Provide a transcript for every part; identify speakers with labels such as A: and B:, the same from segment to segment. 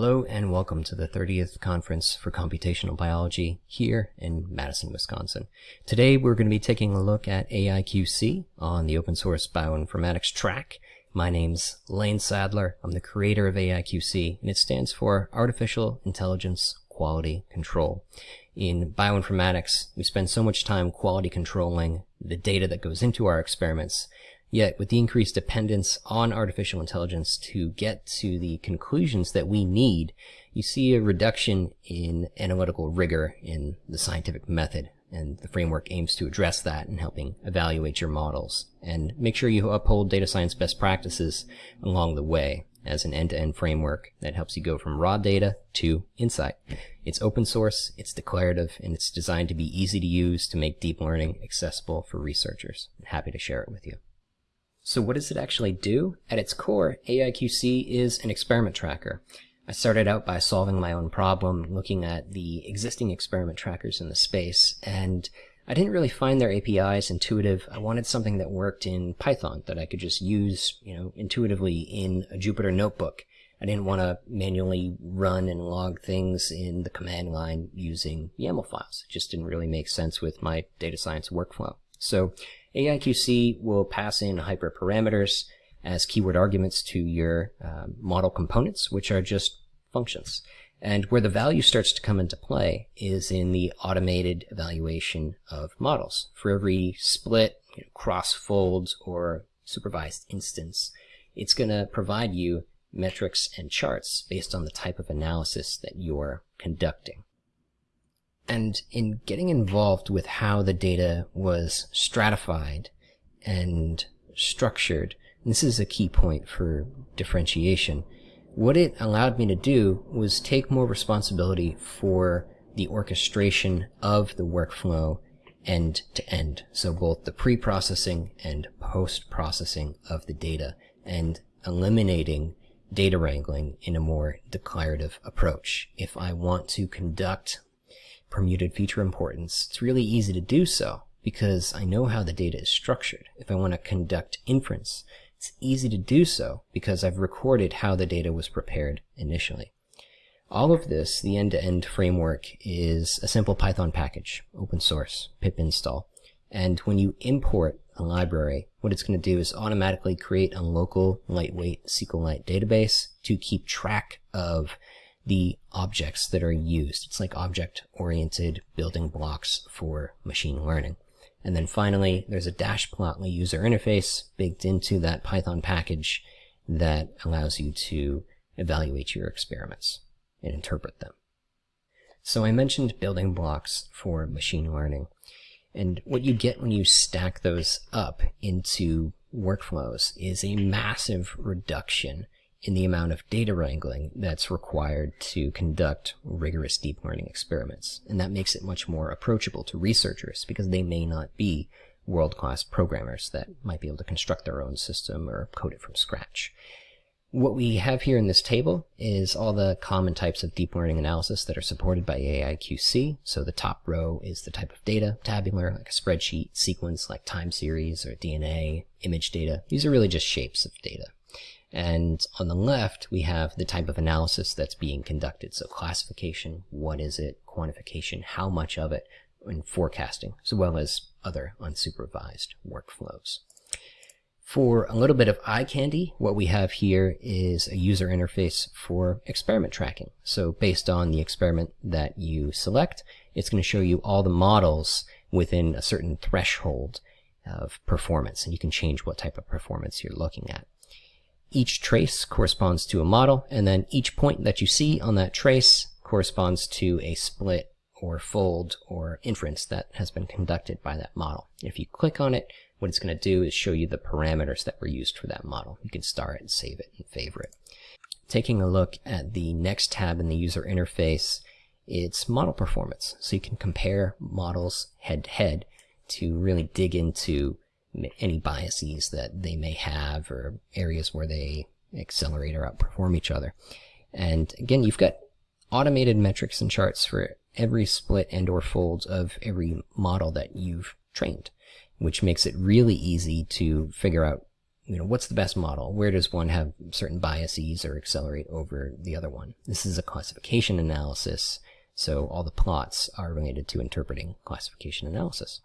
A: Hello and welcome to the 30th Conference for Computational Biology here in Madison, Wisconsin. Today we're going to be taking a look at AIQC on the open source bioinformatics track. My name's Lane Sadler. I'm the creator of AIQC and it stands for Artificial Intelligence Quality Control. In bioinformatics, we spend so much time quality controlling the data that goes into our experiments Yet, with the increased dependence on artificial intelligence to get to the conclusions that we need, you see a reduction in analytical rigor in the scientific method. And the framework aims to address that in helping evaluate your models and make sure you uphold data science best practices along the way as an end-to-end framework that helps you go from raw data to insight. It's open source, it's declarative, and it's designed to be easy to use to make deep learning accessible for researchers. I'm happy to share it with you. So what does it actually do? At its core, AIQC is an experiment tracker. I started out by solving my own problem, looking at the existing experiment trackers in the space, and I didn't really find their APIs intuitive. I wanted something that worked in Python that I could just use, you know, intuitively in a Jupyter notebook. I didn't want to manually run and log things in the command line using YAML files. It just didn't really make sense with my data science workflow. So AIQC will pass in hyperparameters as keyword arguments to your uh, model components, which are just functions. And where the value starts to come into play is in the automated evaluation of models. For every split, you know, cross-fold, or supervised instance, it's going to provide you metrics and charts based on the type of analysis that you're conducting. And in getting involved with how the data was stratified and structured, and this is a key point for differentiation, what it allowed me to do was take more responsibility for the orchestration of the workflow end to end. So both the pre-processing and post-processing of the data and eliminating data wrangling in a more declarative approach. If I want to conduct permuted feature importance, it's really easy to do so because I know how the data is structured. If I want to conduct inference, it's easy to do so because I've recorded how the data was prepared initially. All of this, the end-to-end -end framework, is a simple Python package, open source, pip install. And when you import a library, what it's going to do is automatically create a local lightweight SQLite database to keep track of the objects that are used. It's like object-oriented building blocks for machine learning. And then finally, there's a Dashplotly user interface baked into that Python package that allows you to evaluate your experiments and interpret them. So I mentioned building blocks for machine learning. And what you get when you stack those up into workflows is a massive reduction in the amount of data wrangling that's required to conduct rigorous deep learning experiments. And that makes it much more approachable to researchers because they may not be world-class programmers that might be able to construct their own system or code it from scratch. What we have here in this table is all the common types of deep learning analysis that are supported by AIQC. So the top row is the type of data, tabular, like a spreadsheet, sequence, like time series or DNA, image data. These are really just shapes of data. And on the left, we have the type of analysis that's being conducted. So classification, what is it, quantification, how much of it, and forecasting, as well as other unsupervised workflows. For a little bit of eye candy, what we have here is a user interface for experiment tracking. So based on the experiment that you select, it's going to show you all the models within a certain threshold of performance, and you can change what type of performance you're looking at. Each trace corresponds to a model, and then each point that you see on that trace corresponds to a split or fold or inference that has been conducted by that model. If you click on it, what it's going to do is show you the parameters that were used for that model. You can star it and save it and favorite. Taking a look at the next tab in the user interface, it's model performance. So you can compare models head to head to really dig into any biases that they may have or areas where they accelerate or outperform each other. And again, you've got automated metrics and charts for every split and or fold of every model that you've trained, which makes it really easy to figure out you know, what's the best model? Where does one have certain biases or accelerate over the other one? This is a classification analysis, so all the plots are related to interpreting classification analysis.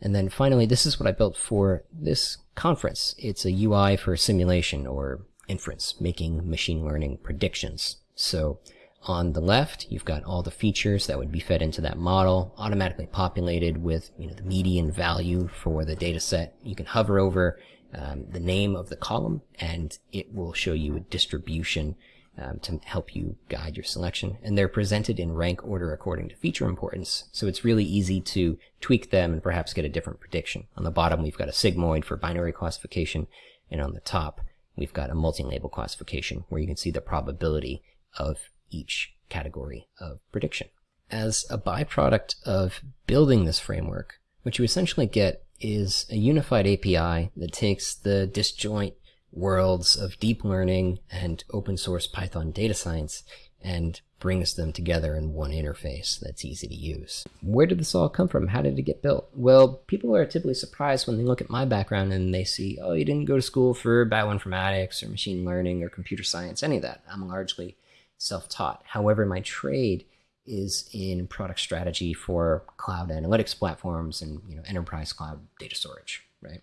A: And then finally, this is what I built for this conference. It's a UI for simulation or inference, making machine learning predictions. So on the left, you've got all the features that would be fed into that model, automatically populated with you know, the median value for the data set. You can hover over um, the name of the column and it will show you a distribution um, to help you guide your selection. And they're presented in rank order according to feature importance. So it's really easy to tweak them and perhaps get a different prediction. On the bottom, we've got a sigmoid for binary classification. And on the top, we've got a multi-label classification where you can see the probability of each category of prediction. As a byproduct of building this framework, what you essentially get is a unified API that takes the disjoint worlds of deep learning and open source Python data science and brings them together in one interface that's easy to use. Where did this all come from? How did it get built? Well, people are typically surprised when they look at my background and they see, oh, you didn't go to school for bioinformatics or machine learning or computer science, any of that. I'm largely self-taught. However, my trade is in product strategy for cloud analytics platforms and you know enterprise cloud data storage, right?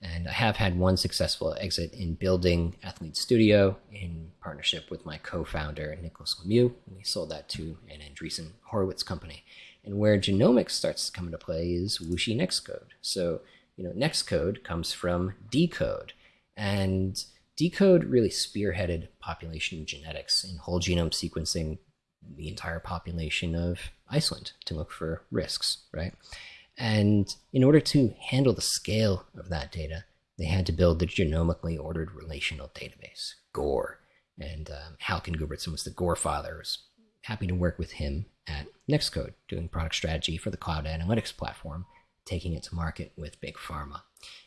A: And I have had one successful exit in building Athlete Studio in partnership with my co-founder Nicholas Lemieux. We sold that to an Andreessen Horowitz company. And where genomics starts to come into play is WuXi Nextcode. So you know Nextcode comes from deCODE, and deCODE really spearheaded population genetics and whole genome sequencing the entire population of Iceland to look for risks, right? And in order to handle the scale of that data, they had to build the genomically ordered relational database, GORE. And um, Hákon Gudbjartsson was the GORE father. I was happy to work with him at Nextcode, doing product strategy for the cloud analytics platform, taking it to market with Big Pharma.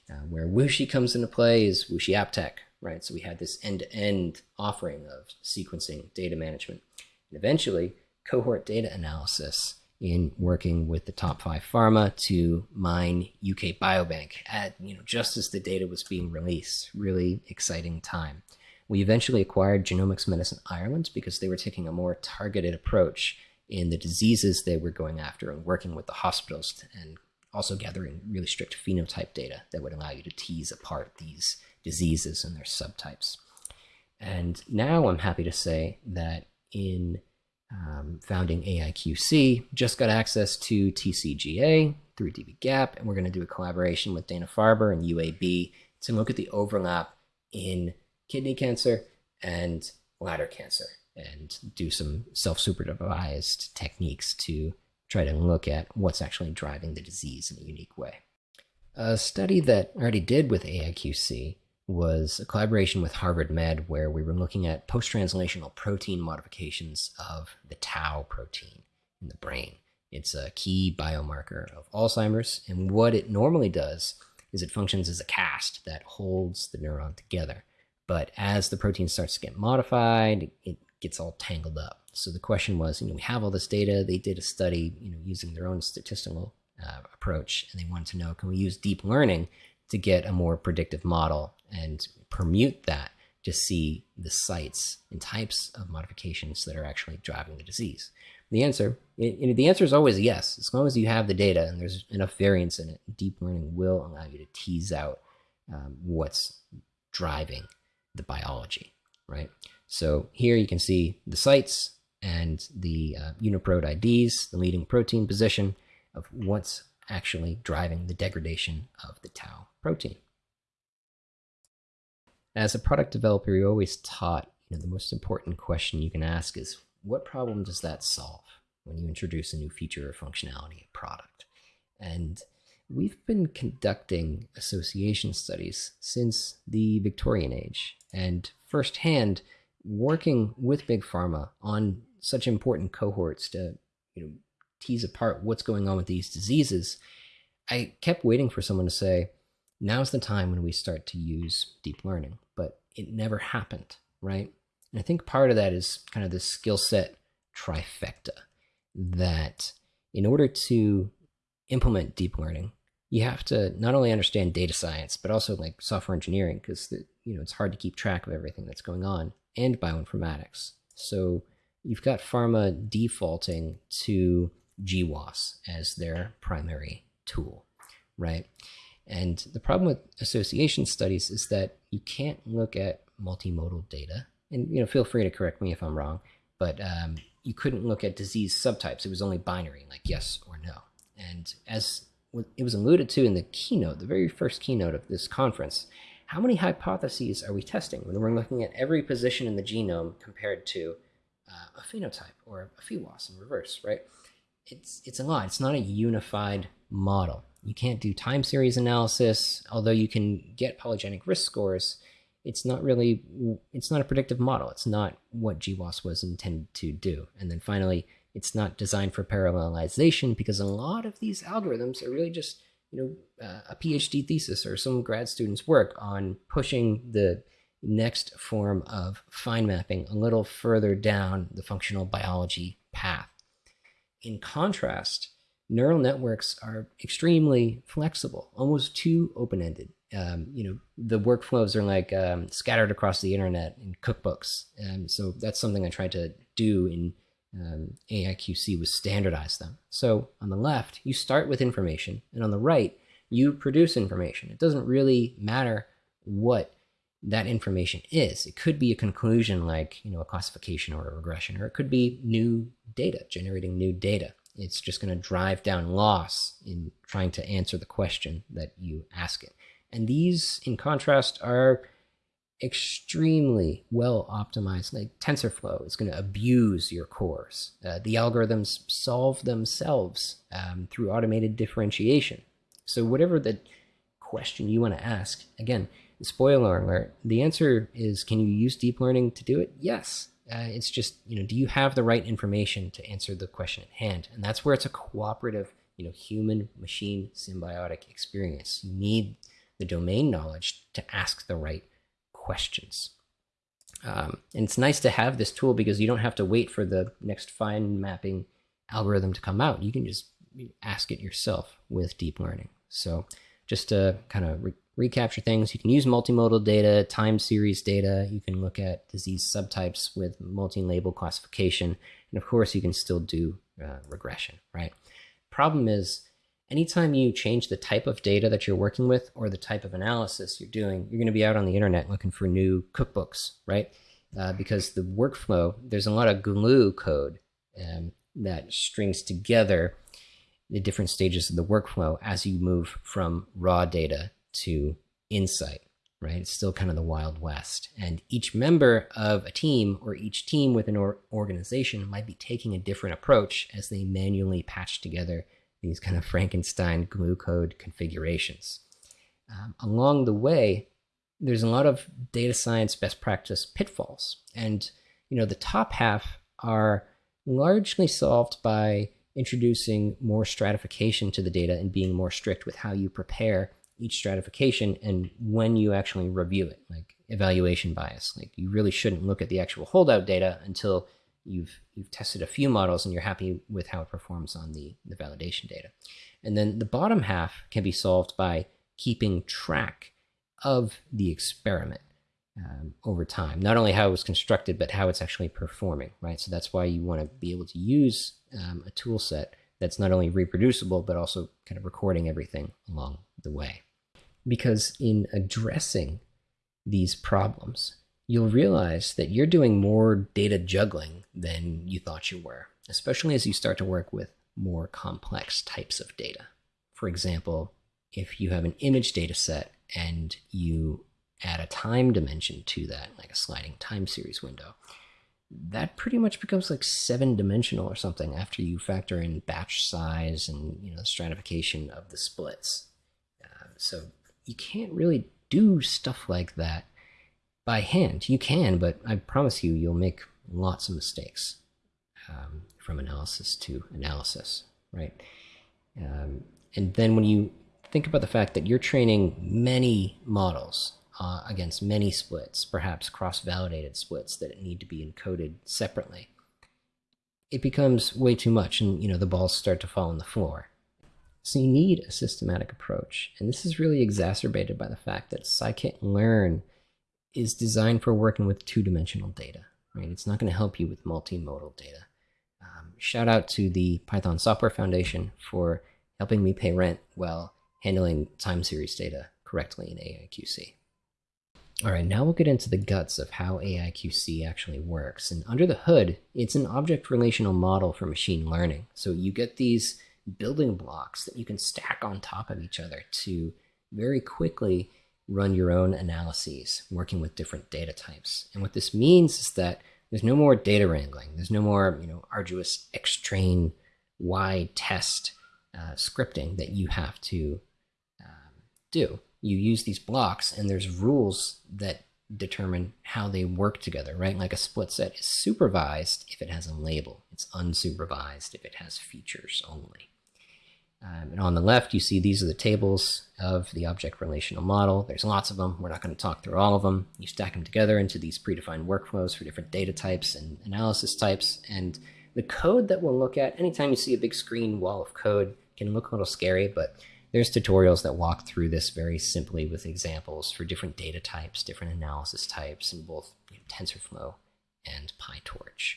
A: Uh, where WuXi comes into play is WuXi AppTec, right? So we had this end-to-end -end offering of sequencing, data management, and eventually cohort data analysis in working with the top five pharma to mine UK Biobank at, you know, just as the data was being released. Really exciting time. We eventually acquired Genomics Medicine Ireland because they were taking a more targeted approach in the diseases they were going after and working with the hospitals and also gathering really strict phenotype data that would allow you to tease apart these diseases and their subtypes. And now I'm happy to say that in um, founding AIQC, just got access to TCGA through dbGaP, and we're going to do a collaboration with Dana-Farber and UAB to look at the overlap in kidney cancer and bladder cancer and do some self-supervised techniques to try to look at what's actually driving the disease in a unique way. A study that I already did with AIQC was a collaboration with Harvard Med where we were looking at post-translational protein modifications of the tau protein in the brain. It's a key biomarker of Alzheimer's, and what it normally does is it functions as a cast that holds the neuron together. But as the protein starts to get modified, it gets all tangled up. So the question was, you know, we have all this data. They did a study, you know, using their own statistical uh, approach, and they wanted to know, can we use deep learning to get a more predictive model and permute that to see the sites and types of modifications that are actually driving the disease? The answer, the answer is always yes. As long as you have the data and there's enough variance in it, deep learning will allow you to tease out um, what's driving the biology, right? So here you can see the sites and the uh, UniProt IDs, the leading protein position of what's actually driving the degradation of the tau protein. As a product developer, you're always taught, you know, the most important question you can ask is, what problem does that solve when you introduce a new feature or functionality of product? And we've been conducting association studies since the Victorian age and firsthand working with big pharma on such important cohorts to you know tease apart what's going on with these diseases i kept waiting for someone to say now's the time when we start to use deep learning, but it never happened, right? And I think part of that is kind of the skill set trifecta that in order to implement deep learning, you have to not only understand data science, but also like software engineering, because you know it's hard to keep track of everything that's going on, and bioinformatics. So you've got pharma defaulting to GWAS as their primary tool, right? And the problem with association studies is that you can't look at multimodal data. And you know, feel free to correct me if I'm wrong, but um, you couldn't look at disease subtypes. It was only binary, like yes or no. And as it was alluded to in the keynote, the very first keynote of this conference, how many hypotheses are we testing when we're looking at every position in the genome compared to uh, a phenotype or a PheWAS in reverse, right? It's, it's a lot. It's not a unified model. You can't do time series analysis, although you can get polygenic risk scores. It's not really, it's not a predictive model. It's not what GWAS was intended to do. And then finally, it's not designed for parallelization because a lot of these algorithms are really just, you know, uh, a PhD thesis or some grad student's work on pushing the next form of fine mapping a little further down the functional biology path. In contrast, neural networks are extremely flexible, almost too open-ended. Um, you know, the workflows are like um, scattered across the internet in cookbooks. And so that's something I tried to do in um, AIQC was standardize them. So on the left, you start with information, and on the right, you produce information. It doesn't really matter what that information is. It could be a conclusion like, you know, a classification or a regression, or it could be new data, generating new data. It's just going to drive down loss in trying to answer the question that you ask it. And these, in contrast, are extremely well optimized. Like TensorFlow is going to abuse your cores. Uh, the algorithms solve themselves um, through automated differentiation. So whatever the question you want to ask, again, spoiler alert, the answer is can you use deep learning to do it? Yes. Uh, it's just, you know, do you have the right information to answer the question at hand? And that's where it's a cooperative, you know, human machine symbiotic experience. You need the domain knowledge to ask the right questions. Um, and it's nice to have this tool because you don't have to wait for the next fine mapping algorithm to come out. You can just ask it yourself with deep learning. So just to kind of re recapture things. You can use multimodal data, time series data. You can look at disease subtypes with multi-label classification. And of course, you can still do uh, regression, right? Problem is, anytime you change the type of data that you're working with or the type of analysis you're doing, you're going to be out on the internet looking for new cookbooks, right? Uh, because the workflow, there's a lot of glue code um, that strings together the different stages of the workflow as you move from raw data to insight, right? It's still kind of the Wild West. And each member of a team or each team within an or organization might be taking a different approach as they manually patch together these kind of Frankenstein glue code configurations. Um, along the way, there's a lot of data science best practice pitfalls. And, you know, the top half are largely solved by introducing more stratification to the data and being more strict with how you prepare each stratification and when you actually review it, like evaluation bias. Like you really shouldn't look at the actual holdout data until you've you've tested a few models and you're happy with how it performs on the, the validation data. And then the bottom half can be solved by keeping track of the experiment um, over time. Not only how it was constructed, but how it's actually performing, right? So that's why you want to be able to use um, a tool set that's not only reproducible, but also kind of recording everything along the way. Because in addressing these problems, you'll realize that you're doing more data juggling than you thought you were, especially as you start to work with more complex types of data. For example, if you have an image data set and you add a time dimension to that, like a sliding time series window, that pretty much becomes like seven dimensional or something after you factor in batch size and you know stratification of the splits. Uh, so you can't really do stuff like that by hand. You can, but I promise you, you'll make lots of mistakes um, from analysis to analysis, right? Um, and then when you think about the fact that you're training many models uh, against many splits, perhaps cross-validated splits that need to be encoded separately, it becomes way too much and you know the balls start to fall on the floor. So you need a systematic approach. And this is really exacerbated by the fact that scikit-learn is designed for working with two-dimensional data, right? It's not going to help you with multimodal data. Um, shout out to the Python Software Foundation for helping me pay rent while handling time series data correctly in AIQC. All right, now we'll get into the guts of how AIQC actually works. And under the hood, it's an object relational model for machine learning. So you get these building blocks that you can stack on top of each other to very quickly run your own analyses working with different data types. And what this means is that there's no more data wrangling. There's no more, you know, arduous xtrain y test uh, scripting that you have to um, do you use these blocks and there's rules that determine how they work together, right? Like a split set is supervised if it has a label. It's unsupervised if it has features only. Um, and on the left, you see these are the tables of the object relational model. There's lots of them. We're not going to talk through all of them. You stack them together into these predefined workflows for different data types and analysis types. And the code that we'll look at, anytime you see a big screen wall of code, can look a little scary, but there's tutorials that walk through this very simply with examples for different data types, different analysis types in both you know, TensorFlow and PyTorch.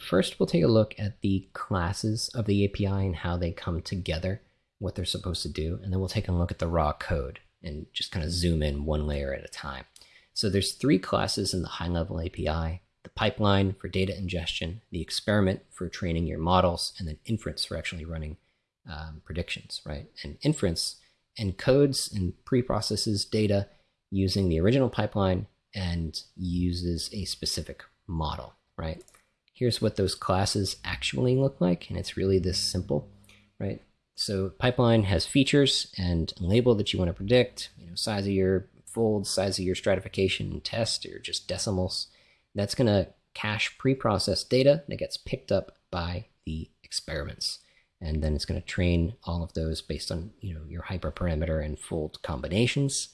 A: First, we'll take a look at the classes of the API and how they come together, what they're supposed to do, and then we'll take a look at the raw code and just kind of zoom in one layer at a time. So there's three classes in the high-level API, the pipeline for data ingestion, the experiment for training your models, and then inference for actually running um, predictions, right? And inference encodes and pre-processes data using the original pipeline and uses a specific model, right? Here's what those classes actually look like, and it's really this simple, right? So pipeline has features and label that you want to predict, you know, size of your fold, size of your stratification test, or just decimals. That's going to cache pre-processed data that gets picked up by the experiments and then it's going to train all of those based on you know your hyperparameter and fold combinations.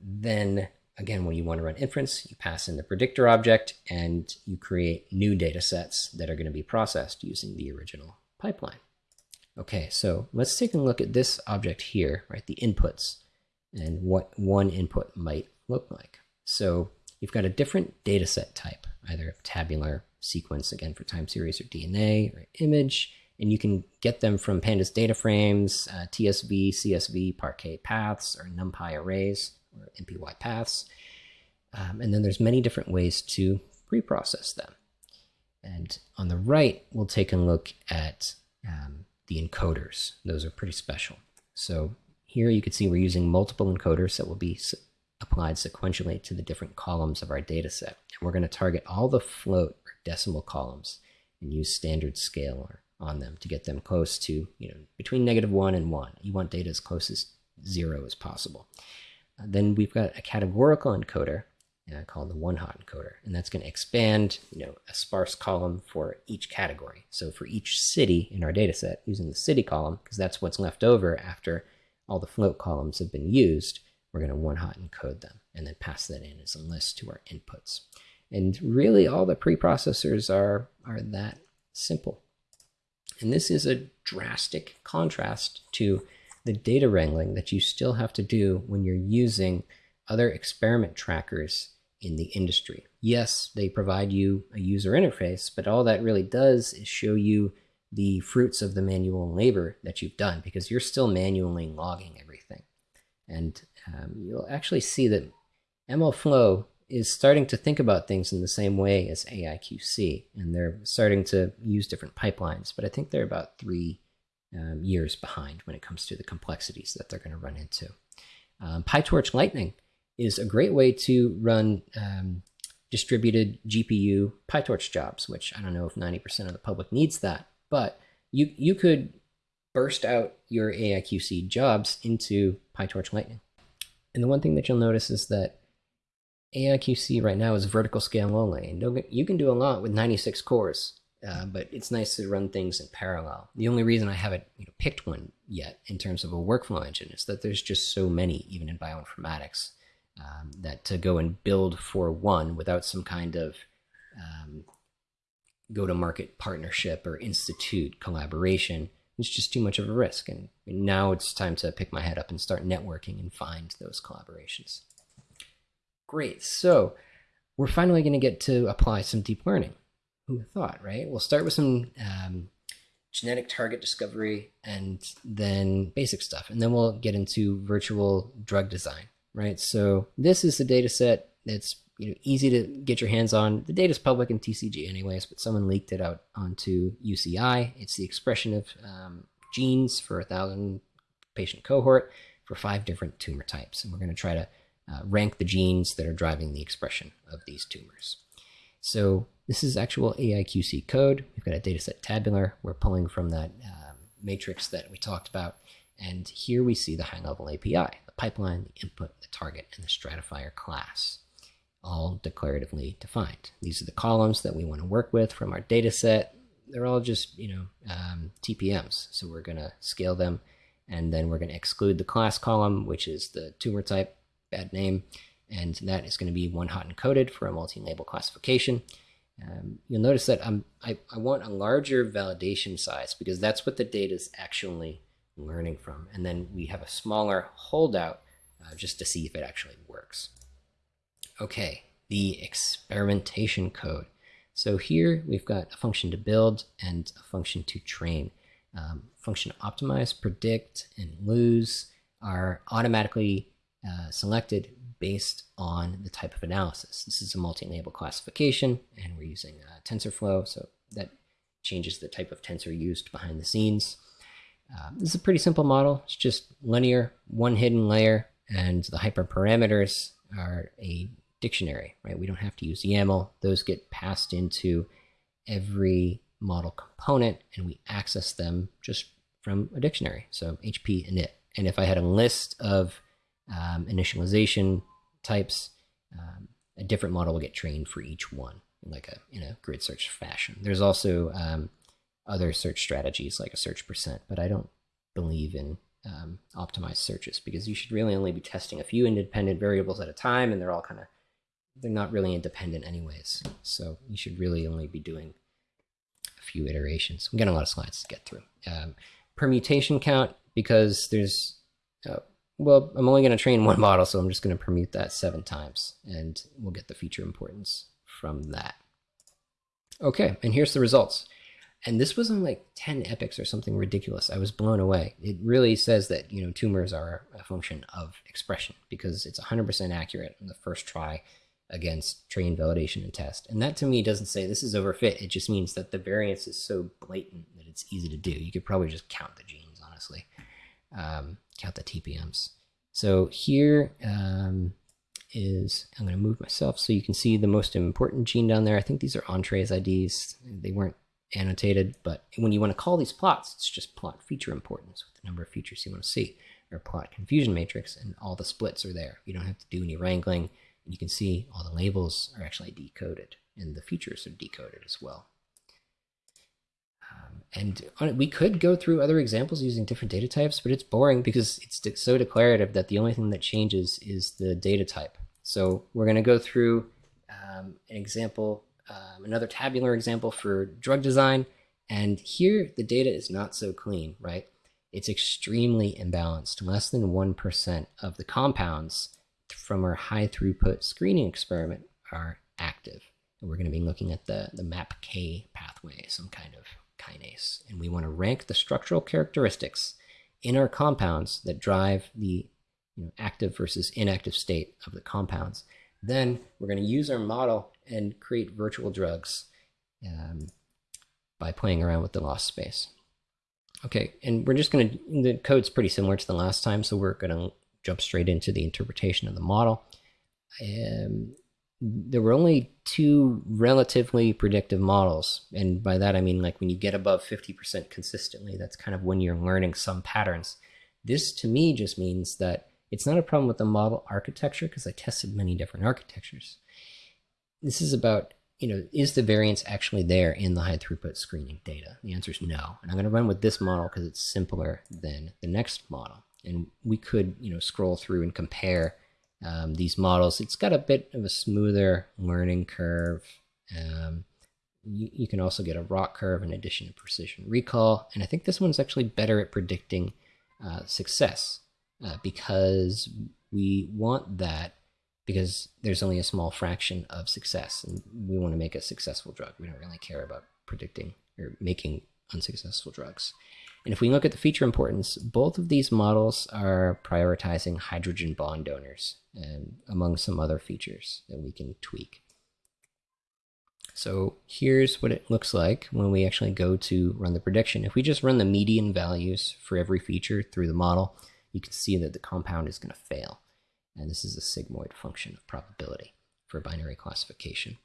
A: Then again, when you want to run inference, you pass in the predictor object and you create new data sets that are going to be processed using the original pipeline. Okay, so let's take a look at this object here, right, the inputs, and what one input might look like. So you've got a different data set type, either tabular sequence, again for time series or DNA, or image, and you can get them from pandas data frames, uh, TSV, CSV, Parquet paths, or NumPy arrays, or NPY paths. Um, and then there's many different ways to pre-process them. And on the right, we'll take a look at um, the encoders. Those are pretty special. So here you can see we're using multiple encoders that will be applied sequentially to the different columns of our data set. And we're going to target all the float or decimal columns and use standard scalar on them to get them close to, you know, between negative one and one. You want data as close as zero as possible. Uh, then we've got a categorical encoder uh, called the one hot encoder, and that's going to expand, you know, a sparse column for each category. So for each city in our data set, using the city column, because that's what's left over after all the float columns have been used, we're going to one hot encode them and then pass that in as a list to our inputs. And really all the preprocessors are, are that simple. And this is a drastic contrast to the data wrangling that you still have to do when you're using other experiment trackers in the industry. Yes, they provide you a user interface, but all that really does is show you the fruits of the manual labor that you've done because you're still manually logging everything. And um, you'll actually see that MLflow is starting to think about things in the same way as AIQC, and they're starting to use different pipelines, but I think they're about three um, years behind when it comes to the complexities that they're going to run into. Um, PyTorch Lightning is a great way to run um, distributed GPU PyTorch jobs, which I don't know if 90% of the public needs that, but you, you could burst out your AIQC jobs into PyTorch Lightning. And the one thing that you'll notice is that AIQC right now is vertical scale only, and you can do a lot with 96 cores, uh, but it's nice to run things in parallel. The only reason I haven't you know, picked one yet in terms of a workflow engine is that there's just so many, even in bioinformatics, um, that to go and build for one without some kind of um, go-to-market partnership or institute collaboration it's just too much of a risk. And now it's time to pick my head up and start networking and find those collaborations. Great. So we're finally going to get to apply some deep learning. Who thought, right? We'll start with some um, genetic target discovery and then basic stuff. And then we'll get into virtual drug design, right? So this is the data set that's you know, easy to get your hands on. The data is public in TCG anyways, but someone leaked it out onto UCI. It's the expression of um, genes for a thousand patient cohort for five different tumor types. And we're going to try to uh, rank the genes that are driving the expression of these tumors. So this is actual AIQC code. We've got a dataset tabular. We're pulling from that um, matrix that we talked about. And here we see the high-level API, the pipeline, the input, the target, and the stratifier class all declaratively defined. These are the columns that we want to work with from our data set. They're all just, you know, um, TPMs. So we're going to scale them and then we're going to exclude the class column, which is the tumor type, bad name, and that is going to be one hot encoded for a multi-label classification. Um, you'll notice that I'm, I, I want a larger validation size because that's what the data is actually learning from. And then we have a smaller holdout uh, just to see if it actually works. Okay, the experimentation code. So here we've got a function to build and a function to train. Um, function optimize, predict, and lose are automatically uh, selected based on the type of analysis. This is a multi-label classification, and we're using uh, TensorFlow, so that changes the type of tensor used behind the scenes. Uh, this is a pretty simple model. It's just linear, one hidden layer, and the hyperparameters are a dictionary, right? We don't have to use YAML. Those get passed into every model component, and we access them just from a dictionary. So HP init. And if I had a list of um, initialization types, um, a different model will get trained for each one in like a in a grid search fashion. There's also um, other search strategies like a search percent, but I don't believe in um, optimized searches because you should really only be testing a few independent variables at a time, and they're all kind of they're not really independent anyways. So you should really only be doing a few iterations. I'm getting a lot of slides to get through. Um, permutation count because there's uh, well, I'm only going to train one model, so I'm just going to permute that seven times, and we'll get the feature importance from that. Okay, and here's the results. And this was on like 10 epochs or something ridiculous. I was blown away. It really says that, you know, tumors are a function of expression because it's 100% accurate in the first try against train validation and test. And that to me doesn't say this is overfit. It just means that the variance is so blatant that it's easy to do. You could probably just count the genes, honestly. Um, count the TPMs. So here um, is I'm going to move myself so you can see the most important gene down there. I think these are Entrez IDs. They weren't annotated, but when you want to call these plots, it's just plot feature importance with the number of features you want to see, or plot confusion matrix, and all the splits are there. You don't have to do any wrangling. And you can see all the labels are actually decoded, and the features are decoded as well. And we could go through other examples using different data types, but it's boring because it's so declarative that the only thing that changes is the data type. So we're going to go through um, an example, um, another tabular example for drug design. And here the data is not so clean, right? It's extremely imbalanced. Less than 1% of the compounds from our high throughput screening experiment are active. And we're going to be looking at the, the MAPK pathway, some kind of kinase. And we want to rank the structural characteristics in our compounds that drive the you know, active versus inactive state of the compounds. Then we're going to use our model and create virtual drugs um, by playing around with the loss space. Okay, and we're just going to, the code's pretty similar to the last time, so we're going to jump straight into the interpretation of the model. Um, there were only two relatively predictive models. And by that, I mean like when you get above 50% consistently, that's kind of when you're learning some patterns. This to me just means that it's not a problem with the model architecture because I tested many different architectures. This is about, you know, is the variance actually there in the high throughput screening data? The answer is no. And I'm going to run with this model because it's simpler than the next model. And we could, you know, scroll through and compare um, these models. It's got a bit of a smoother learning curve. Um, you, you can also get a ROC curve in addition to precision recall. And I think this one's actually better at predicting uh, success uh, because we want that because there's only a small fraction of success and we want to make a successful drug. We don't really care about predicting or making unsuccessful drugs. And if we look at the feature importance, both of these models are prioritizing hydrogen bond donors and among some other features that we can tweak. So here's what it looks like when we actually go to run the prediction. If we just run the median values for every feature through the model, you can see that the compound is going to fail. And this is a sigmoid function of probability for binary classification.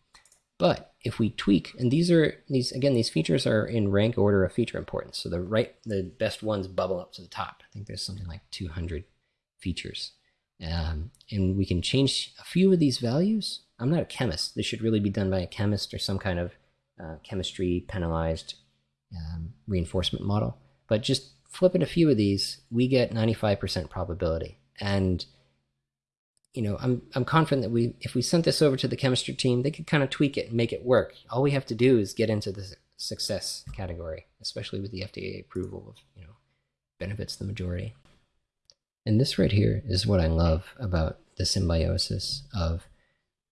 A: But if we tweak, and these are these again, these features are in rank order of feature importance. So the right, the best ones bubble up to the top. I think there's something like 200 features, um, and we can change a few of these values. I'm not a chemist. This should really be done by a chemist or some kind of uh, chemistry penalized um, reinforcement model. But just flipping a few of these, we get 95% probability, and you know, I'm I'm confident that we if we sent this over to the chemistry team, they could kind of tweak it and make it work. All we have to do is get into the success category, especially with the FDA approval of, you know, benefits the majority. And this right here is what I love about the symbiosis of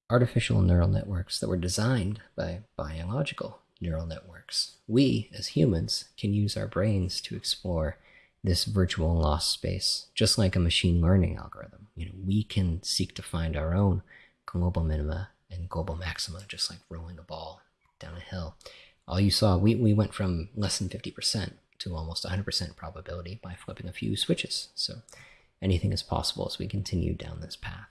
A: artificial neural networks that were designed by biological neural networks. We, as humans, can use our brains to explore this virtual loss space, just like a machine learning algorithm. You know, we can seek to find our own global minima and global maxima, just like rolling a ball down a hill. All you saw, we, we went from less than 50% to almost 100% probability by flipping a few switches. So anything is possible as we continue down this path.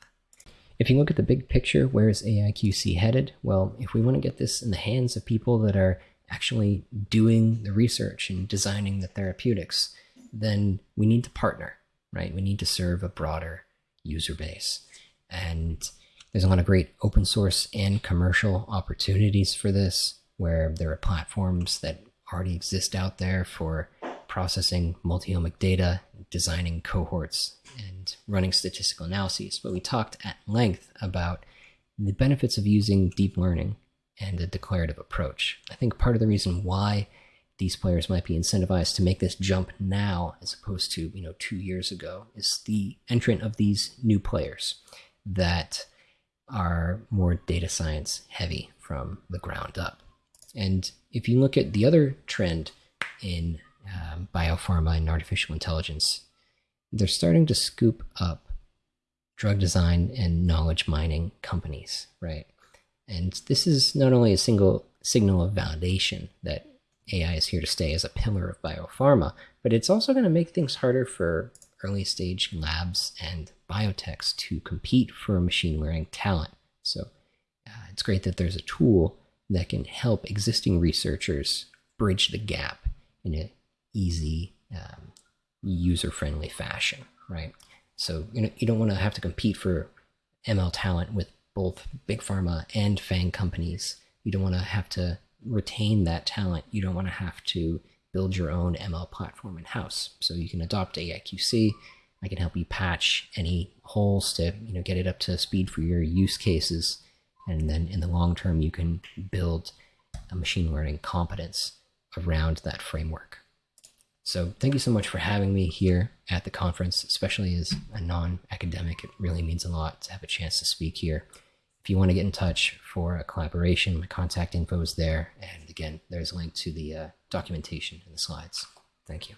A: If you look at the big picture, where is AIQC headed? Well, if we want to get this in the hands of people that are actually doing the research and designing the therapeutics, then we need to partner, right? We need to serve a broader user base. And there's a lot of great open source and commercial opportunities for this, where there are platforms that already exist out there for processing multi-omic data, designing cohorts, and running statistical analyses. But we talked at length about the benefits of using deep learning and a declarative approach. I think part of the reason why these players might be incentivized to make this jump now as opposed to you know two years ago is the entrant of these new players that are more data science heavy from the ground up. And if you look at the other trend in um, biopharma and artificial intelligence they're starting to scoop up drug design and knowledge mining companies right? And this is not only a single signal of validation that AI is here to stay as a pillar of biopharma, but it's also going to make things harder for early stage labs and biotechs to compete for machine learning talent. So uh, it's great that there's a tool that can help existing researchers bridge the gap in an easy, um, user friendly fashion, right? So you know you don't want to have to compete for ML talent with both big pharma and FANG companies. You don't want to have to retain that talent, you don't want to have to build your own ML platform in house. So you can adopt AIQC. I can help you patch any holes to you know get it up to speed for your use cases, and then in the long term you can build a machine learning competence around that framework. So thank you so much for having me here at the conference, especially as a non-academic. It really means a lot to have a chance to speak here. If you want to get in touch for a collaboration, my contact info is there. And again, there's a link to the uh, documentation in the slides. Thank you.